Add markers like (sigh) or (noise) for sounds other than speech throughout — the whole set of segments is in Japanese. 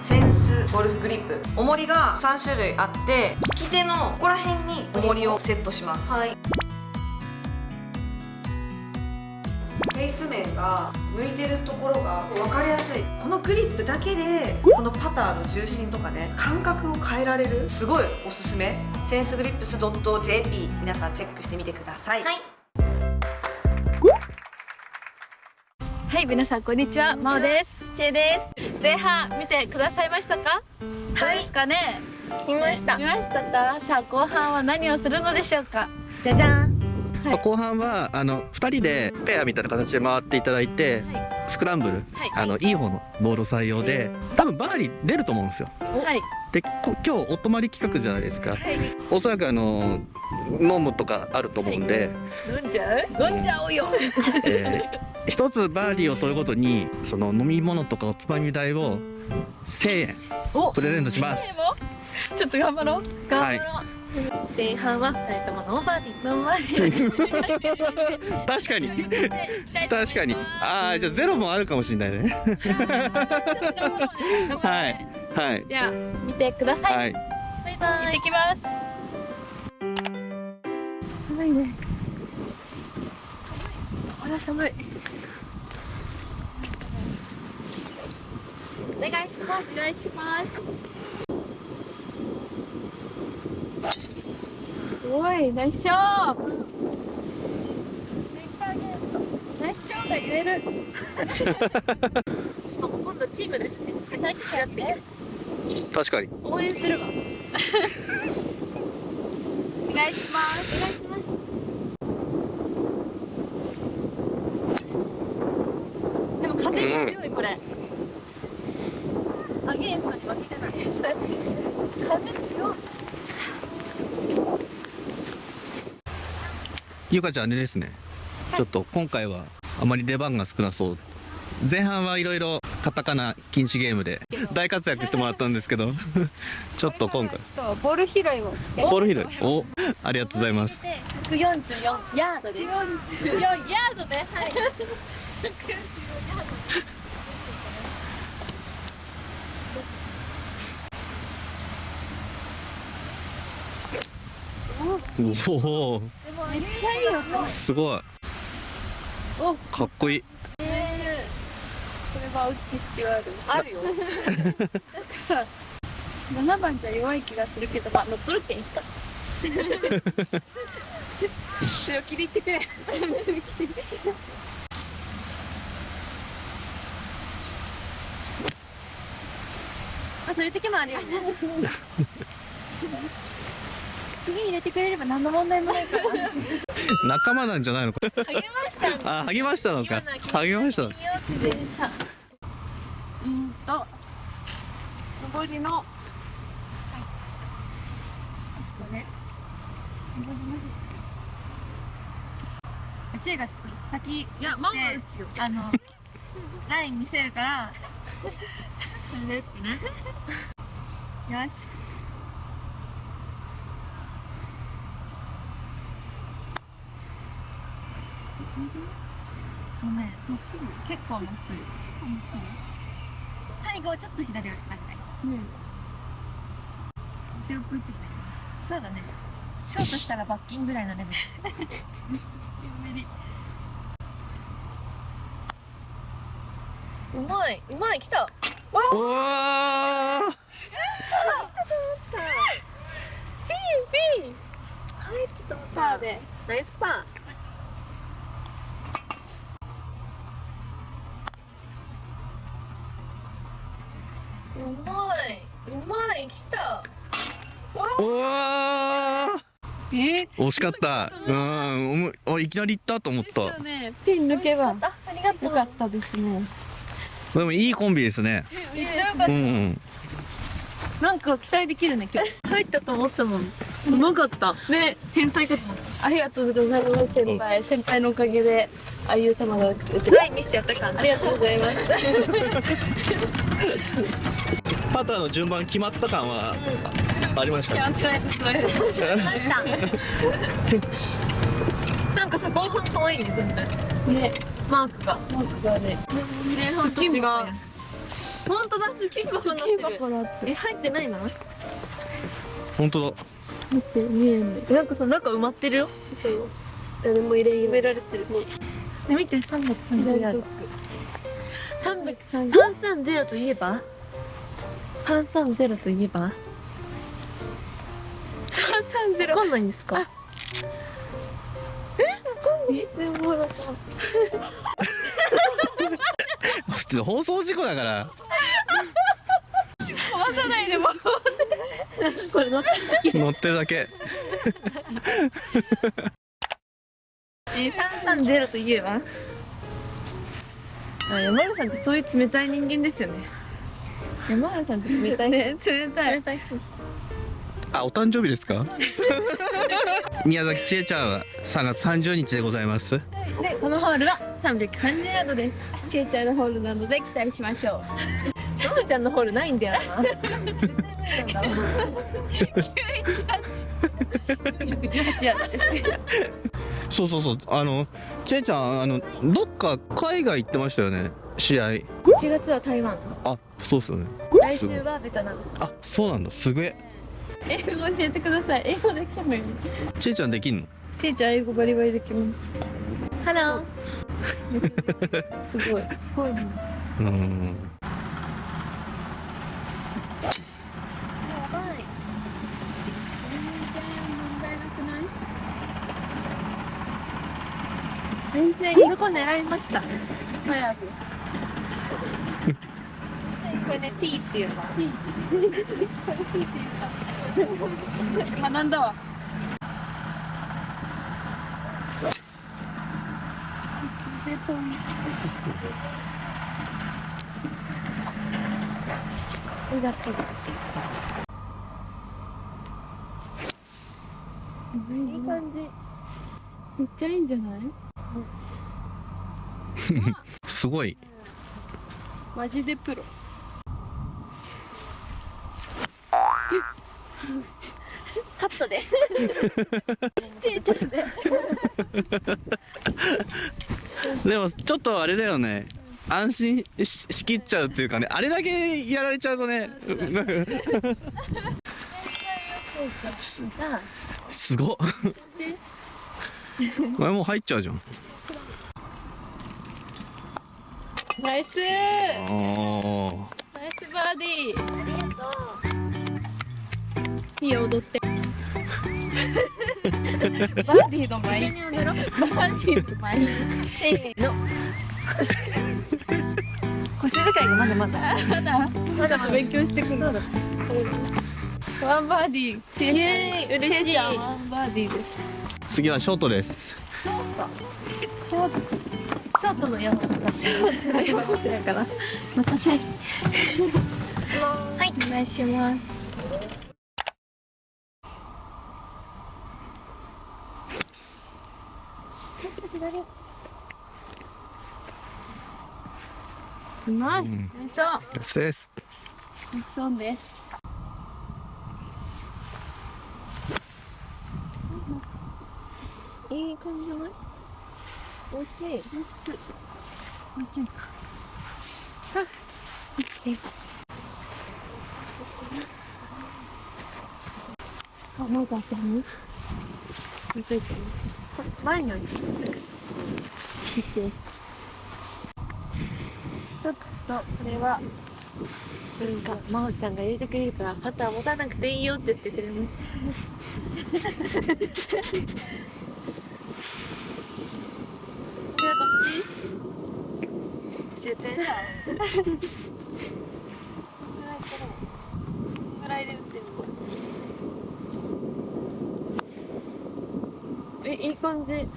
センスゴルフグリップ。重りが3種類あって利き手のここら辺に重りをセットします。はい。フェイス面が向いてるところが分かりやすい。このグリップだけでこのパターの重心とかね感覚を変えられるすごいおすすめ。センスグリップス .jp 皆さんチェックしてみてください、はい。はい、皆さんこんにちは、まおです。チェです前半見てくださいましたか？どうですかね？見ました見ましたか？さあ後半は何をするのでしょうか？じゃじゃんはいまあ後半はあの2人でペアみたいな形で回っていただいて、はスクランブル、はい。あのい。い方のボールを採用で多分バーディー出ると思うんですよ。はい、でこ今日お泊まり企画じゃないですか。はい、おそらくあの飲むとかあると思うんで、飲んじゃう？飲んじゃおうよ。えー一つバーディーを取るごとにその飲み物とかおつまみ代を1000円おプレゼントします。ちょっと頑張ろう。頑張ろう、前半は2人ともノーバーディー頑張り。確かに確かにああじゃあゼロもあるかもしれないねはいはいでは見てください。はいバイバイ行ってきます。寒いね。あら寒い。お願いしますお願いします。おい、ナイスショー。ナイスショーが言える。(laughs) しかも今度チームですね世界式やってる。確かに。応援するわ。お願いします。お願いします。でも風に強いこれ、アゲインストに負けてない。風強いゆかちゃんあれですね。ちょっと今回はあまり出番が少なそう。前半はいろいろカタカナ禁止ゲームで大活躍してもらったんですけど。ちょっと今回。とボール拾いを。ボール拾い。おありがとうございます。で144ヤードです。44ヤードで。はい。(laughs) おおめっちゃいいよ。すごいお、かっこいいこれは打つ必要ある。あるよ (laughs) なんかさ、7番じゃ弱い気がするけど、まあ乗っ取るけんいっか。(laughs) 強気で言ってくれ。(laughs) あそういう時もあるよね次入れてくれれば何の問題もないから。仲間なんじゃないのか。励ましたあ励ましたのか。励ましたうんと、上りの、チェがちょっと先いや、ママ打つよ。あのライン見せるからこれでってねよしごめんまっすぐ結構まっすぐ。最後ちょっと左落ちたぐらい。うん。強く打ってくれそうだね。ショートしたら罰金ぐらいのレベル。うまいうまい来た。おー。ピンピン入ったと思った。パーで。ナイスパーまい。うまい。来た。おー。え？惜しかった。うんおもおいきなり行ったと思っですたよね。ピン抜けば。あありがとう。よかったですね。でもいいコンビですね。めっちゃよかっうんうん。たなんか期待できるね今日。入ったと思ったもん。うまかった。ね、天才かと思った。ありがとうございます、先輩。先輩のおかげで、ああいう球が打てライン見せてやったからありがとうございます。パターの順番決まった感はありましたやってないです、それ。ました。なんかさ後半可愛いね全体ね、マークが。マークがね。前半と違う。本当だ貯金箱にな。ってる。だって。え入ってないな。本当だ。待って見えんねなんかさ中埋まってるよ。そう。誰も入れ埋められてるね見て330ある330 330といえば？330といえば？330わかんないんですか？でもほらさ。普通放送事故だから。壊さないでも。これ乗って乗ってるだけえー、330といえばあ山原さんってそういう冷たい人間ですよね。山原さんって冷たい。ね冷たい。冷たい。人ですあお誕生日ですか？(laughs) 宮崎千恵ちゃんは3月30日でございます。でこのホールは330ヤードです。ちえちゃんのホールなので期待しましょう。ののちゃんのホールないんだよな。(laughs) 118ヤードですそうそうそう。あの千恵ちゃんあのどっか海外行ってましたよね？試合。1月は台湾。あそうっすよね。来週はベトナム。あそうなんだ。すげえ。英語教えてください。英語できもいい。千恵ちゃんできんの？ちえちゃん英語バリバリできます。ハローすごい。(laughs) うん全然そこ狙いました。早く。これね T っていうの。は学んだわ。ありがとう。いい感じ。めっちゃいいんじゃない？すごい。マジでプロ。カットで。で。でもちょっとあれだよね。安心ししきっちゃうっていうかね。あれだけやられちゃうとね。なんか。すごっ。これもう入っちゃうじゃんナイス。あーナイスバーディー。いいよ踊って。バーディーの前に。踊ろうバーディーの前に。せーの。腰使いがまだまだ。まだちょっと勉強してくる。そうだワンバーディー。ちイエーイ。嬉しい。ちえちゃんワンバーディーです。次はショートです。今日ショートの山本私だから待たせはいお願いしますうまい、うんナイスオンですですナイスオンですいい感じじゃない美味しい。もうちょい。かあい。い。あ、まだあったの見とい。てね前に置い。て見てちょっとこれはなんか真央ちゃんが入れてくれるからパター持たなくてい。い。よって言ってくれましたこれはどっち教えてぐらいで打ってみえいい感じ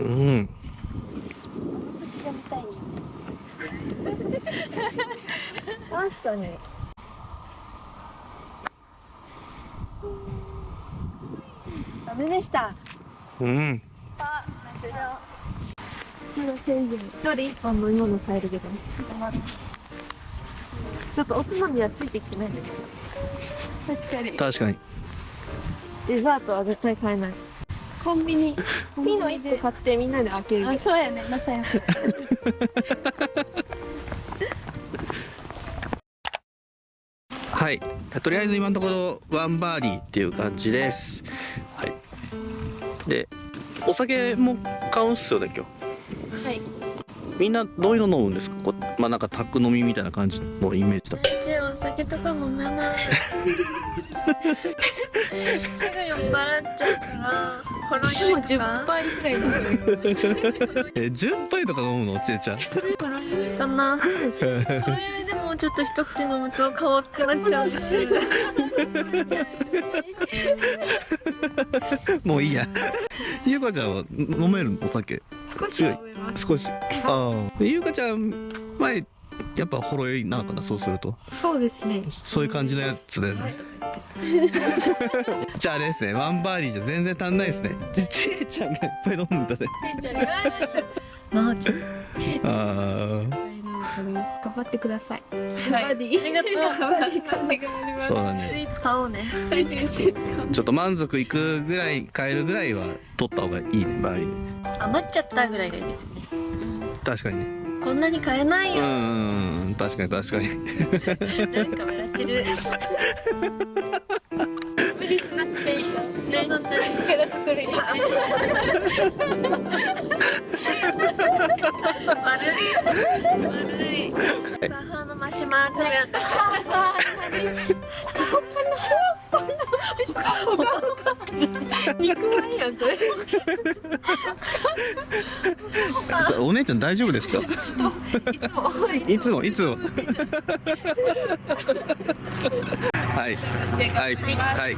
うん先が見たいんです確かに。ダメでした。うん。まだ一人一本飲み物買えるけどちょっとおつまみはついてきてないん。だけど確かに。確かにデザートは絶対買えない。コンビニ。ピノ1個買ってみんなで開ける。あそうやね。仲良くはい。とりあえず今のところワンバーディーっていう感じです。はい。でお酒も買うんすよね今日はい。みんなどういうの飲むんですか？こまあなんか宅飲みみたいな感じのイメージだうちお酒とか飲めない。(laughs) すぐ酔っ払っちゃうからほろいつも10酔いとか杯くらい飲むよ。え10杯とか飲むの？ちえちゃん。かな。でもちょっと一口飲むと可愛くなっちゃうんです (laughs) もういいや (laughs) ゆうかちゃんは飲めるお酒？少しは飲めます。少し？(laughs) ああ。ゆうかちゃん前やっぱほろ酔いなのかなそうすると？そうですね。そういう感じのやつだよね。(laughs) じゃああれですね。ワンバーディーじゃ全然足んないですね。ちちえちゃんがいっぱい飲むんだね。なおちゃんあ頑張ってください。はい。バディ。ありがとう。そうだね。スイーツ買おうね。最終節かちょっと満足いくぐらい買えるぐらいは取った方がいいねバーデ余っちゃったぐらいがいいですね。確かにね。こんなに買えないうよんん確かに確かに。なんか笑ってる。無理しなくていいよ。そうなんだから作るよ悪い悪い。バッハのマシュマロ食べやった肉まんやんこれお姉ちゃん大丈夫ですか？いつもいつも。はい。はい。はい